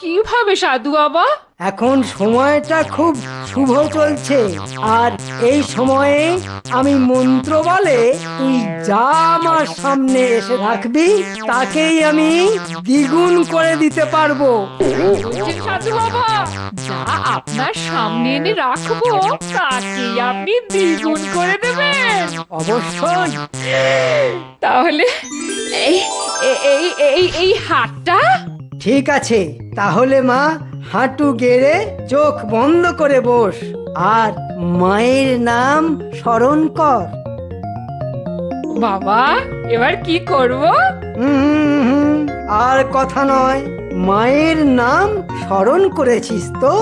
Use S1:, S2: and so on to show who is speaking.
S1: কীভাবে সাধু বাবা?
S2: এখন সময়টা খুব শুভ চলছে। আর এই সময়ে আমি মন্ত্র বলে তুই যা আমার সামনে এসে রাখবি তাকেই আমি দ্বিগুণ করে দিতে পারব।
S1: বলছেন সাধু বাবা। যা আপনার সামনে এনে রাখব তাকেই আপনি দ্বিগুণ করে দেবেন।
S2: অবশ্যই।
S1: তাহলে এই এই এই এই হাতটা
S2: ঠিক আছে তাহলে মা হাঁটু গেড়ে চোখ বন্ধ করে বস আর মায়ের নাম স্মরণ কর।
S1: বাবা এবার কি করব?
S2: আর কথা নয় মায়ের নাম স্মরণ করেছিস তো?